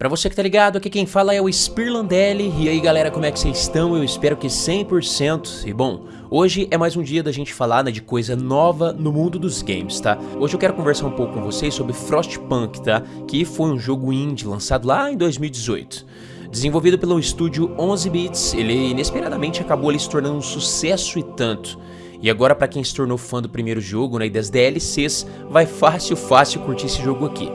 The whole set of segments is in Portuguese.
Pra você que tá ligado, aqui quem fala é o Spirlandelli, e aí galera, como é que vocês estão? Eu espero que 100%, e bom, hoje é mais um dia da gente falar né, de coisa nova no mundo dos games, tá? Hoje eu quero conversar um pouco com vocês sobre Frostpunk, tá? Que foi um jogo indie lançado lá em 2018. Desenvolvido pelo estúdio 11 Bits, ele inesperadamente acabou ali se tornando um sucesso e tanto. E agora para quem se tornou fã do primeiro jogo né, e das DLCs, vai fácil, fácil curtir esse jogo aqui.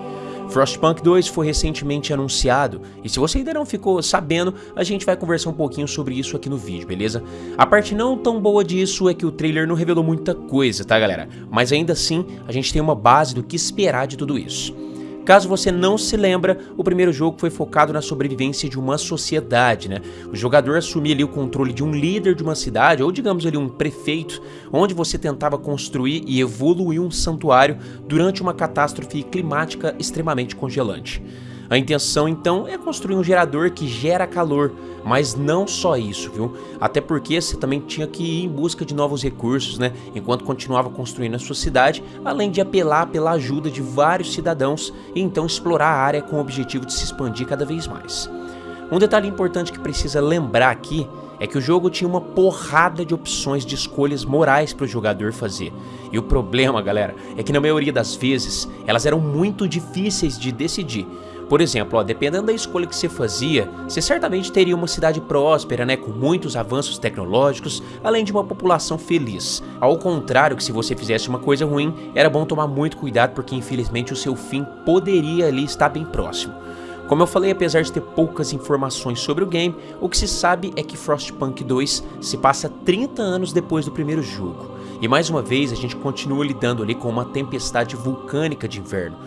Frostpunk 2 foi recentemente anunciado, e se você ainda não ficou sabendo, a gente vai conversar um pouquinho sobre isso aqui no vídeo, beleza? A parte não tão boa disso é que o trailer não revelou muita coisa, tá galera? Mas ainda assim, a gente tem uma base do que esperar de tudo isso. Caso você não se lembra, o primeiro jogo foi focado na sobrevivência de uma sociedade, né? O jogador assumia ali o controle de um líder de uma cidade, ou digamos ali um prefeito, onde você tentava construir e evoluir um santuário durante uma catástrofe climática extremamente congelante. A intenção então é construir um gerador que gera calor, mas não só isso, viu? Até porque você também tinha que ir em busca de novos recursos, né? Enquanto continuava construindo a sua cidade, além de apelar pela ajuda de vários cidadãos e então explorar a área com o objetivo de se expandir cada vez mais. Um detalhe importante que precisa lembrar aqui é que o jogo tinha uma porrada de opções de escolhas morais para o jogador fazer. E o problema, galera, é que na maioria das vezes elas eram muito difíceis de decidir. Por exemplo, ó, dependendo da escolha que você fazia, você certamente teria uma cidade próspera, né, com muitos avanços tecnológicos, além de uma população feliz. Ao contrário que se você fizesse uma coisa ruim, era bom tomar muito cuidado porque infelizmente o seu fim poderia ali estar bem próximo. Como eu falei, apesar de ter poucas informações sobre o game, o que se sabe é que Frostpunk 2 se passa 30 anos depois do primeiro jogo. E mais uma vez a gente continua lidando ali com uma tempestade vulcânica de inverno.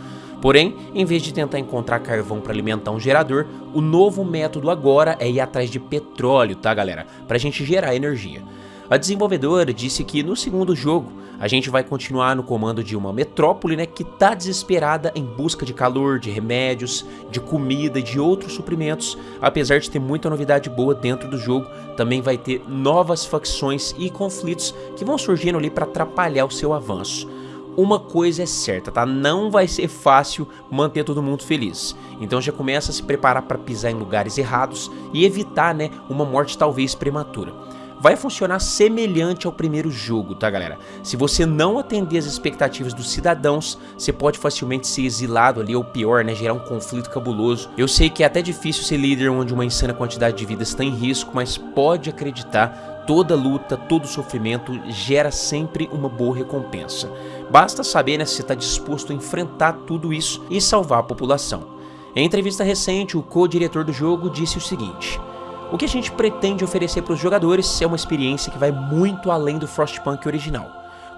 Porém, em vez de tentar encontrar carvão para alimentar um gerador, o novo método agora é ir atrás de petróleo, tá galera? Pra gente gerar energia. A desenvolvedora disse que no segundo jogo a gente vai continuar no comando de uma metrópole né, que tá desesperada em busca de calor, de remédios, de comida e de outros suprimentos. Apesar de ter muita novidade boa dentro do jogo, também vai ter novas facções e conflitos que vão surgindo ali para atrapalhar o seu avanço uma coisa é certa, tá? Não vai ser fácil manter todo mundo feliz. Então já começa a se preparar para pisar em lugares errados e evitar, né, uma morte talvez prematura. Vai funcionar semelhante ao primeiro jogo, tá galera? Se você não atender as expectativas dos cidadãos, você pode facilmente ser exilado ali, ou pior, né, gerar um conflito cabuloso. Eu sei que é até difícil ser líder onde uma insana quantidade de vidas está em risco, mas pode acreditar toda luta, todo sofrimento gera sempre uma boa recompensa. Basta saber né, se está disposto a enfrentar tudo isso e salvar a população. Em entrevista recente, o co-diretor do jogo disse o seguinte... O que a gente pretende oferecer para os jogadores é uma experiência que vai muito além do Frostpunk original.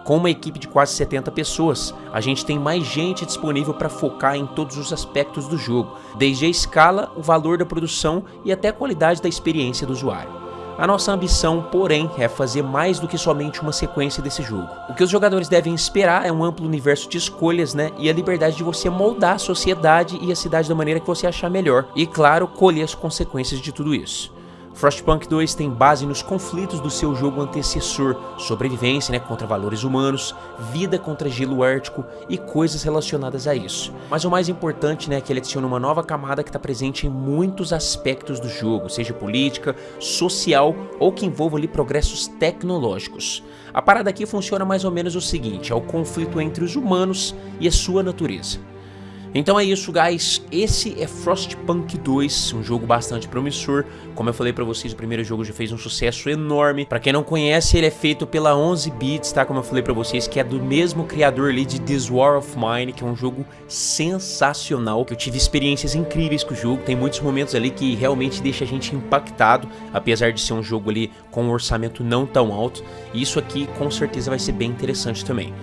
Com uma equipe de quase 70 pessoas, a gente tem mais gente disponível para focar em todos os aspectos do jogo, desde a escala, o valor da produção e até a qualidade da experiência do usuário. A nossa ambição, porém, é fazer mais do que somente uma sequência desse jogo. O que os jogadores devem esperar é um amplo universo de escolhas, né, e a liberdade de você moldar a sociedade e a cidade da maneira que você achar melhor, e claro, colher as consequências de tudo isso. Frostpunk 2 tem base nos conflitos do seu jogo antecessor, sobrevivência né, contra valores humanos, vida contra gelo ártico e coisas relacionadas a isso. Mas o mais importante né, é que ele adiciona uma nova camada que está presente em muitos aspectos do jogo, seja política, social ou que envolva ali progressos tecnológicos. A parada aqui funciona mais ou menos o seguinte, é o conflito entre os humanos e a sua natureza. Então é isso, guys. Esse é Frostpunk 2, um jogo bastante promissor. Como eu falei pra vocês, o primeiro jogo já fez um sucesso enorme. Pra quem não conhece, ele é feito pela 11 Bits, tá? Como eu falei pra vocês, que é do mesmo criador ali de This War of Mine, que é um jogo sensacional. Que eu tive experiências incríveis com o jogo. Tem muitos momentos ali que realmente deixa a gente impactado, apesar de ser um jogo ali com um orçamento não tão alto. E isso aqui com certeza vai ser bem interessante também.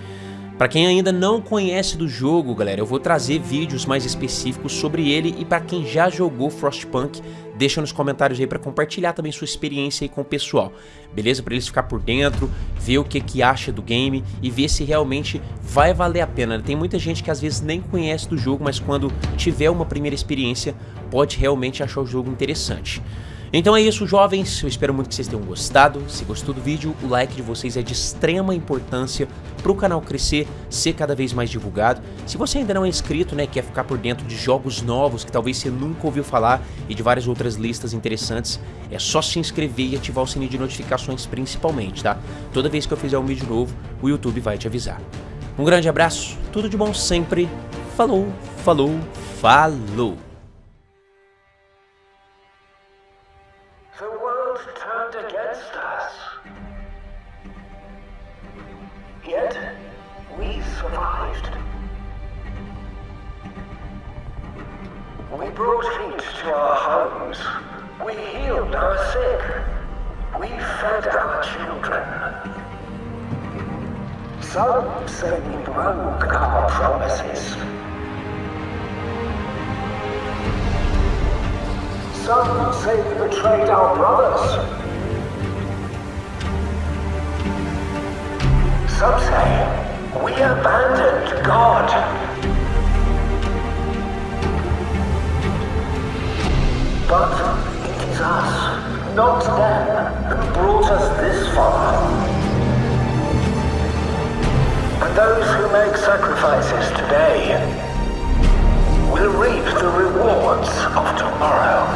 Para quem ainda não conhece do jogo, galera, eu vou trazer vídeos mais específicos sobre ele e para quem já jogou Frostpunk, deixa nos comentários aí para compartilhar também sua experiência aí com o pessoal, beleza? Para eles ficar por dentro, ver o que que acha do game e ver se realmente vai valer a pena. Tem muita gente que às vezes nem conhece do jogo, mas quando tiver uma primeira experiência, pode realmente achar o jogo interessante. Então é isso, jovens. Eu espero muito que vocês tenham gostado. Se gostou do vídeo, o like de vocês é de extrema importância para o canal crescer, ser cada vez mais divulgado. Se você ainda não é inscrito, né, quer ficar por dentro de jogos novos que talvez você nunca ouviu falar e de várias outras listas interessantes, é só se inscrever e ativar o sininho de notificações principalmente, tá? Toda vez que eu fizer um vídeo novo, o YouTube vai te avisar. Um grande abraço, tudo de bom sempre. Falou, falou, falou! We brought heat to our homes. We healed our sick. We fed our children. Some say we broke our promises. Some say we betrayed our brothers. Some say we abandoned God. not them who brought us this far. and those who make sacrifices today will reap the rewards of tomorrow.